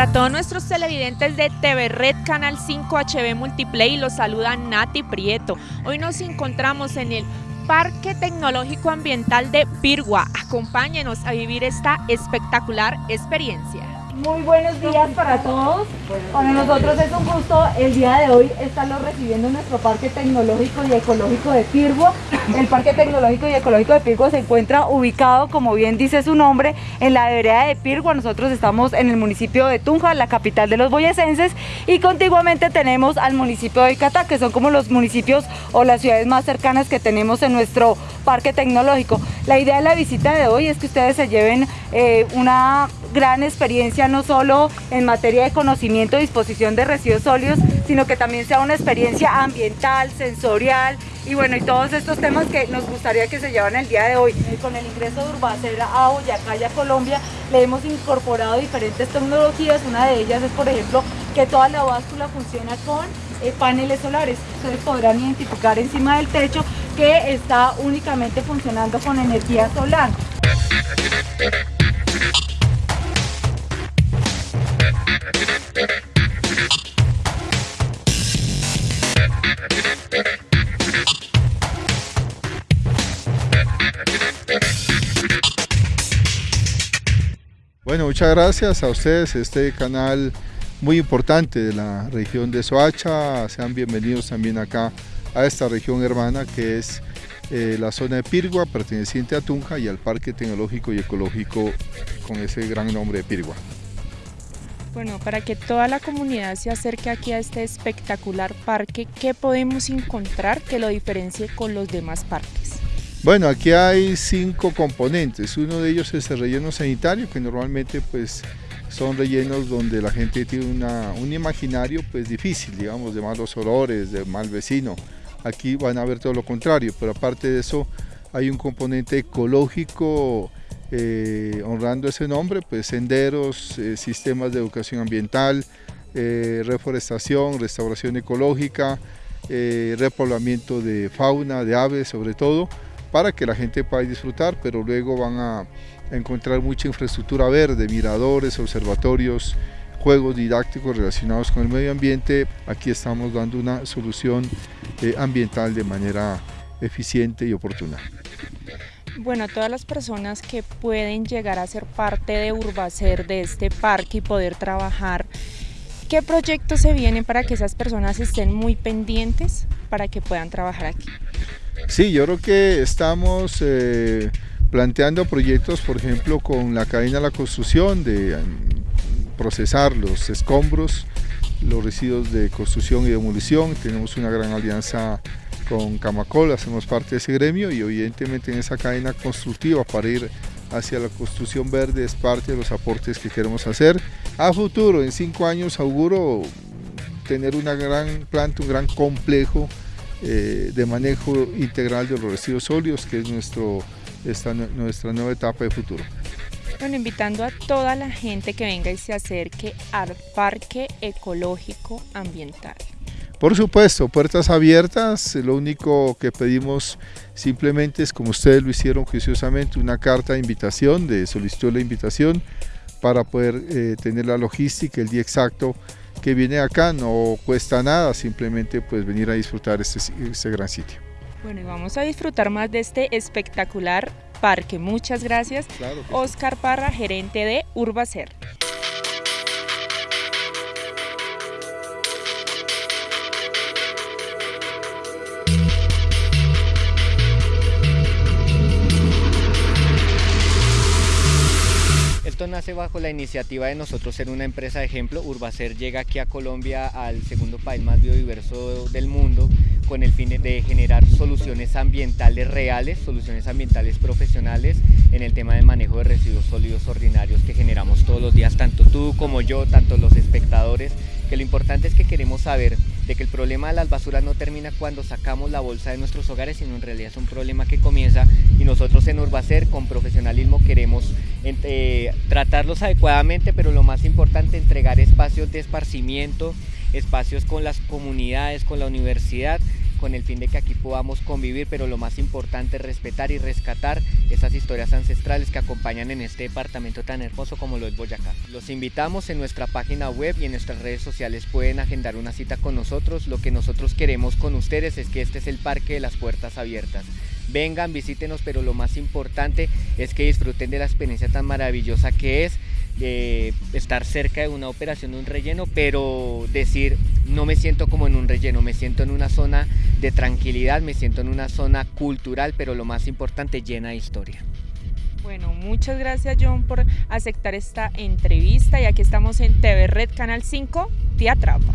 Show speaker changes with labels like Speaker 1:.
Speaker 1: Para todos nuestros televidentes de TV Red Canal 5 HB Multiplay, los saluda Nati Prieto. Hoy nos encontramos en el Parque Tecnológico Ambiental de Pirgua. Acompáñenos a vivir esta espectacular experiencia.
Speaker 2: Muy buenos días para todos. Para nosotros es un gusto el día de hoy estarlos recibiendo en nuestro Parque Tecnológico y Ecológico de Pirgua. El Parque Tecnológico y Ecológico de Pirgua se encuentra ubicado, como bien dice su nombre, en la vereda de Pirgua. Nosotros estamos en el municipio de Tunja, la capital de los boyacenses, y contiguamente tenemos al municipio de Icatá, que son como los municipios o las ciudades más cercanas que tenemos en nuestro Parque Tecnológico. La idea de la visita de hoy es que ustedes se lleven eh, una gran experiencia no solo en materia de conocimiento y disposición de residuos sólidos, sino que también sea una experiencia ambiental, sensorial y bueno, y todos estos temas que nos gustaría que se llevan el día de hoy. Con el ingreso de Urbacera a Boyacá y a Colombia le hemos incorporado diferentes tecnologías, una de ellas es por ejemplo que toda la báscula funciona con eh, paneles solares. Ustedes podrán identificar encima del techo que está únicamente funcionando con energía solar.
Speaker 3: Bueno, muchas gracias a ustedes, este canal muy importante de la región de Soacha, sean bienvenidos también acá a esta región hermana que es eh, la zona de Pirgua, perteneciente a Tunja y al Parque Tecnológico y Ecológico con ese gran nombre de Pirgua.
Speaker 1: Bueno, para que toda la comunidad se acerque aquí a este espectacular parque, ¿qué podemos encontrar que lo diferencie con los demás parques?
Speaker 3: Bueno, aquí hay cinco componentes. Uno de ellos es el relleno sanitario, que normalmente pues son rellenos donde la gente tiene un imaginario pues difícil, digamos, de malos olores, de mal vecino. Aquí van a ver todo lo contrario, pero aparte de eso hay un componente ecológico eh, honrando ese nombre, pues senderos, eh, sistemas de educación ambiental, eh, reforestación, restauración ecológica, repoblamiento de fauna, de aves sobre todo, para que la gente pueda disfrutar, pero luego van a encontrar mucha infraestructura verde, miradores, observatorios, juegos didácticos relacionados con el medio ambiente. Aquí estamos dando una solución ambiental de manera eficiente y oportuna.
Speaker 1: Bueno, todas las personas que pueden llegar a ser parte de Urbacer, de este parque y poder trabajar, ¿qué proyectos se vienen para que esas personas estén muy pendientes para que puedan trabajar aquí?
Speaker 3: Sí, yo creo que estamos eh, planteando proyectos, por ejemplo, con la cadena de la construcción, de mm, procesar los escombros, los residuos de construcción y demolición. Tenemos una gran alianza con Camacol, hacemos parte de ese gremio y evidentemente en esa cadena constructiva para ir hacia la construcción verde es parte de los aportes que queremos hacer. A futuro, en cinco años, auguro tener una gran planta, un gran complejo eh, de manejo integral de los residuos sólidos, que es nuestro, esta, nuestra nueva etapa de futuro.
Speaker 1: Bueno, invitando a toda la gente que venga y se acerque al Parque Ecológico Ambiental.
Speaker 3: Por supuesto, puertas abiertas, lo único que pedimos simplemente es, como ustedes lo hicieron juiciosamente, una carta de invitación, de solicitud de invitación, para poder eh, tener la logística, el día exacto que viene acá no cuesta nada, simplemente pues venir a disfrutar este, este gran sitio.
Speaker 1: Bueno, y vamos a disfrutar más de este espectacular parque. Muchas gracias, Oscar Parra, gerente de Urbacer.
Speaker 4: Nace bajo la iniciativa de nosotros ser una empresa de ejemplo. Urbacer llega aquí a Colombia, al segundo país más biodiverso del mundo, con el fin de generar soluciones ambientales reales, soluciones ambientales profesionales en el tema de manejo de residuos sólidos ordinarios que generamos todos los días, tanto tú como yo, tanto los espectadores, que lo importante es que queremos saber de que el problema de las basuras no termina cuando sacamos la bolsa de nuestros hogares, sino en realidad es un problema que comienza y nosotros en Urbacer con profesionalismo queremos eh, tratarlos adecuadamente, pero lo más importante, entregar espacios de esparcimiento, espacios con las comunidades, con la universidad, con el fin de que aquí podamos convivir, pero lo más importante es respetar y rescatar esas historias ancestrales que acompañan en este departamento tan hermoso como lo es Boyacá. Los invitamos en nuestra página web y en nuestras redes sociales pueden agendar una cita con nosotros. Lo que nosotros queremos con ustedes es que este es el Parque de las Puertas Abiertas. Vengan, visítenos, pero lo más importante es que disfruten de la experiencia tan maravillosa que es de estar cerca de una operación de un relleno, pero decir no me siento como en un relleno, me siento en una zona de tranquilidad, me siento en una zona cultural, pero lo más importante llena de historia.
Speaker 1: Bueno, muchas gracias John por aceptar esta entrevista y aquí estamos en TV Red Canal 5, Te Atrapa.